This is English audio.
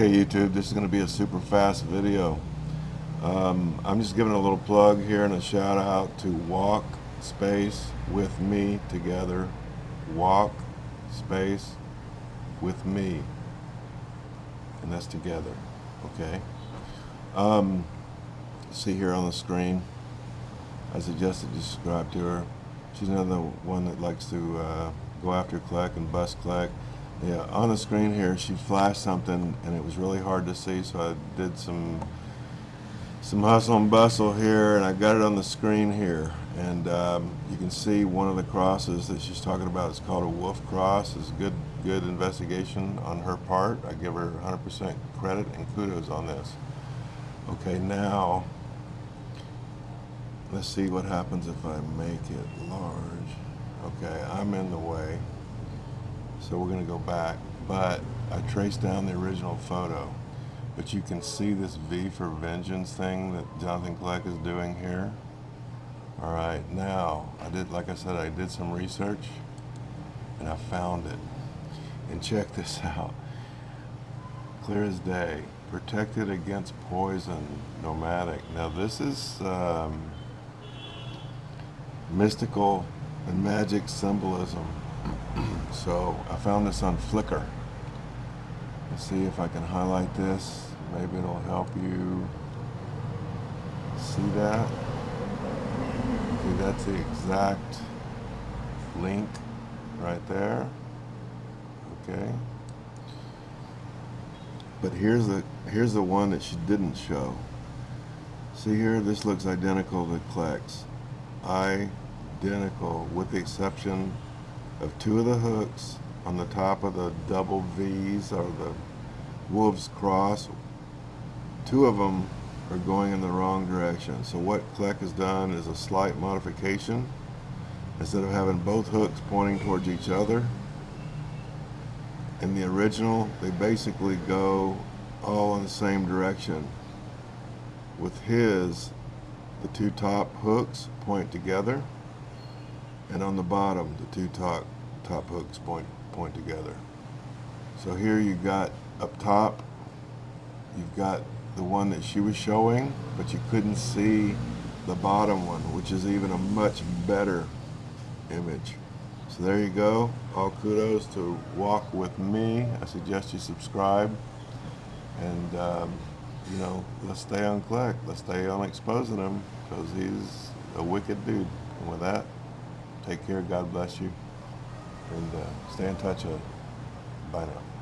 Okay, YouTube, this is going to be a super fast video. Um, I'm just giving a little plug here and a shout out to Walk Space with Me Together. Walk Space with Me. And that's together, okay? Um, see here on the screen, I suggested you subscribe to her. She's another one that likes to uh, go after Kleck and bust Kleck. Yeah, on the screen here, she flashed something, and it was really hard to see, so I did some some hustle and bustle here, and I got it on the screen here. And um, you can see one of the crosses that she's talking about. It's called a wolf cross. It's good, good investigation on her part. I give her 100% credit and kudos on this. Okay, now let's see what happens if I make it large. Okay, I'm in the way. So we're going to go back, but I traced down the original photo. But you can see this V for Vengeance thing that Jonathan Kleck is doing here. All right, now, I did, like I said, I did some research and I found it. And check this out. Clear as day. Protected against poison, nomadic. Now this is um, mystical and magic symbolism. so I found this on Flickr. Let's see if I can highlight this. Maybe it'll help you see that. See, that's the exact link right there. Okay. But here's the here's the one that she didn't show. See here, this looks identical to Kleck's. Identical, with the exception of two of the hooks on the top of the double V's or the wolf's cross. Two of them are going in the wrong direction. So what Kleck has done is a slight modification. Instead of having both hooks pointing towards each other, in the original, they basically go all in the same direction. With his, the two top hooks point together, and on the bottom, the two top, top hooks point, point together. So here you've got up top, you've got the one that she was showing, but you couldn't see the bottom one, which is even a much better image. So there you go. All kudos to Walk With Me. I suggest you subscribe. And, um, you know, let's stay on Kleck. Let's stay on exposing him because he's a wicked dude. And with that, take care. God bless you. And uh, stay in touch. Uh, bye now.